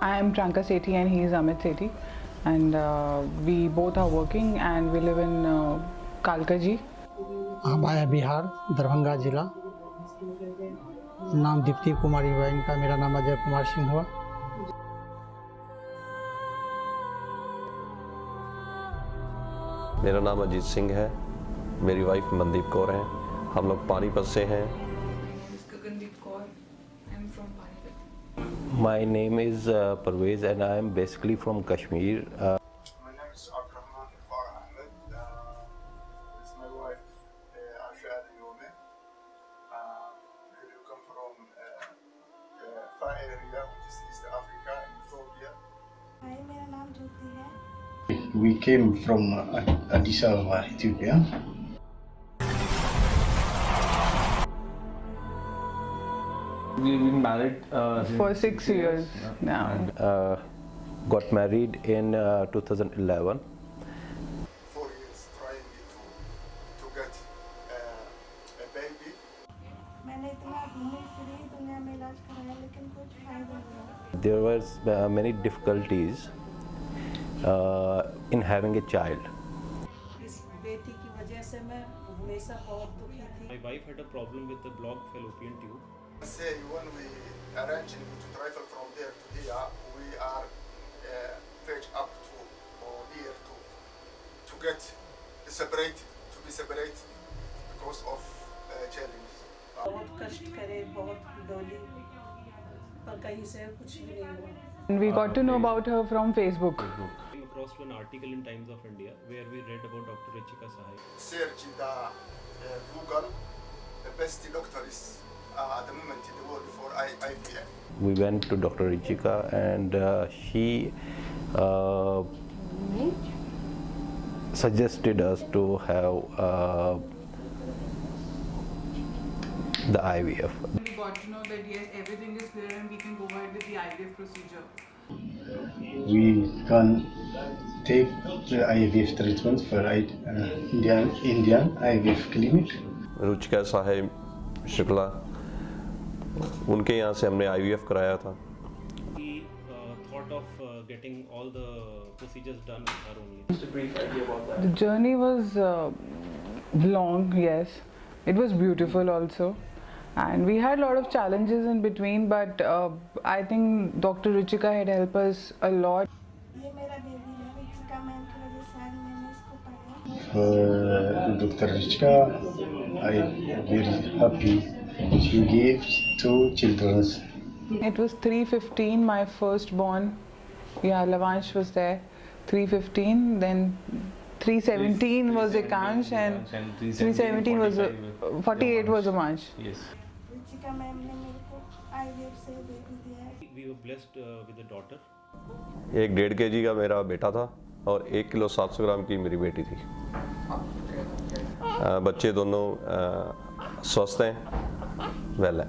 I am Pranka Sethi and he is Amit Sethi. And uh, we both are working and we live in uh, Kalkaji. हम आया बिहार दरभंगा जिला। नाम दीप्ति कुमारी हुआ इनका मेरा नाम अजय कुमार सिंह हुआ मेरा नाम अजीत सिंह है। मेरी वाइफ मनदीप कौर है। हम लोग पानीपत से हैं। My name is uh, Parvez and I am basically from Kashmir. Uh, my name is Abdurrahman Farah Ahmed. Uh, it's my wife Asha Ashad Yome. Uh, we uh, come from uh, uh, Far area, which is East Africa, in Ethiopia. We came from Addis Ababa, Ethiopia. We've been married uh, for six, years, years, now. And, uh, got married in uh, 2011. Four years trying to, to get uh, a baby. There was uh, many difficulties uh, in having a child. My wife had a problem with the blocked fallopian tube Say when we arrange to travel from there to here, we are uh, fetch up to or near to to get separated, to be separated because of uh, challenges. And we got to know about her from Facebook. Came across an article in Times of India where we read about Dr. Richika Sahai. Search the uh, Google the best doctors uh, at the moment in the world for IVF. We went to Dr. Richika and uh, she uh, suggested us to have uh, the IVF. We got to know that yes, everything is clear and we can go ahead with the IVF procedure. We can take the IVF treatment for uh, Indian, Indian IVF clinic. Ruchika Sahai Shukla. उनके यहाँ से हमने आई कराया था। Journey was long yes it was beautiful also and we had lot of challenges in between but I think doctor Ruchika had helped us a lot doctor Ruchika I very happy She gave two children. It was 315, my firstborn. Yeah, Lavansh was there. 315, then 317 was Ekansh, and 317 was 48 was Amansh. Yes. Richika ma'am ने मेरे को IVF से baby दिया We were blessed uh, with a daughter. एक डेढ़ के जी का मेरा बेटा था और एक किलो सात सौ ग्राम की मेरी बेटी थी बच्चे दोनों स्वस्थ हैं Vele.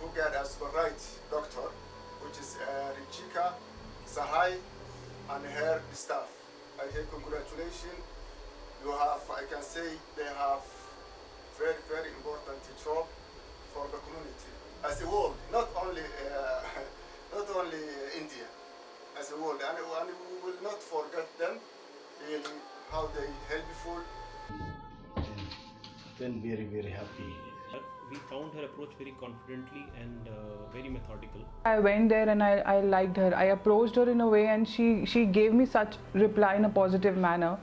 Who guide us for right, doctor, which is uh, Richika Sahai and her staff. I say congratulations. You have, I can say, they have very, very important job for the community as a world, not only uh, not only India, as a world, and, and we will not forget them in how they helpful. Then very, very happy But we found her approach very confidently and uh, very methodical. I went there and I, I liked her. I approached her in a way and she, she gave me such reply in a positive manner.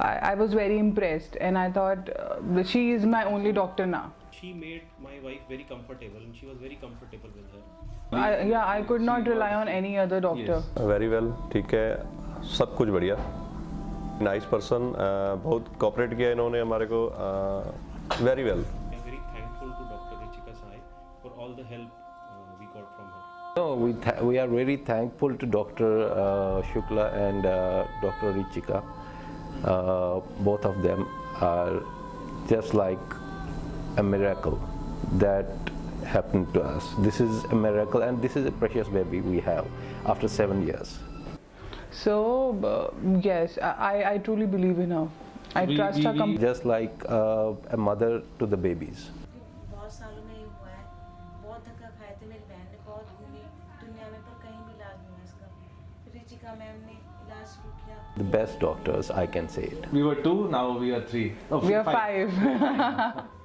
I, I was very impressed and I thought uh, that she is my only doctor now. She made my wife very comfortable and she was very comfortable with her. I, yeah, I could not rely on any other doctor. Very well ठीक है सब कुछ बढ़िया nice person बहुत cooperate किया इन्होंने हमारे को very well We are very thankful for all the help uh, we got from her. No, we, th- we are very thankful to Dr. Uh, Shukla and uh, Dr. Richika. Uh, both of them are just like a miracle that happened to us. This is a miracle and this is a precious baby we have after seven years. So, uh, yes, I, I truly believe in her. I We- trust we- her completely. Just like uh, a mother to the babies. The best doctors, I can say it. We were two, now we are three. Oh, We are five. बहुत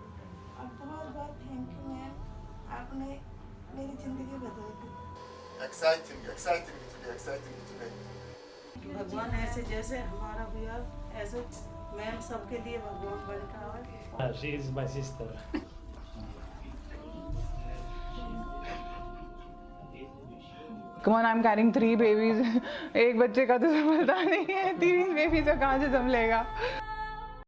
बहुत thank you ma'am आपने मेरी ज़िंदगी बदल दी Exciting, exciting me today, exciting me today. भगवान ऐसे जैसे हमारा भैया ऐसे मैम सबके लिए भगवान बन का है she is my sister. Come on I am carrying three babies एक बच्चे का तो संभलता नहीं है। तीन बेबीज का कहाँ से संभलेगा?